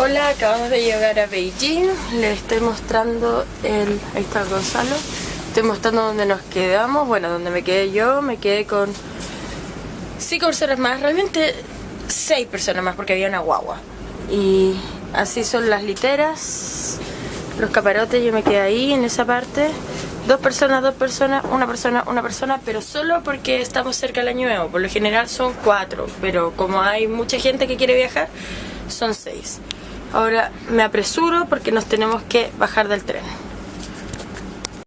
Hola, acabamos de llegar a Beijing. Les estoy mostrando el... Ahí está Gonzalo. Estoy mostrando dónde nos quedamos. Bueno, donde me quedé yo. Me quedé con cinco personas más. Realmente seis personas más porque había una guagua. Y así son las literas. Los caparotes, yo me quedé ahí en esa parte. Dos personas, dos personas, una persona, una persona, pero solo porque estamos cerca del año nuevo. Por lo general son cuatro, pero como hay mucha gente que quiere viajar, son seis. Ahora me apresuro porque nos tenemos que bajar del tren.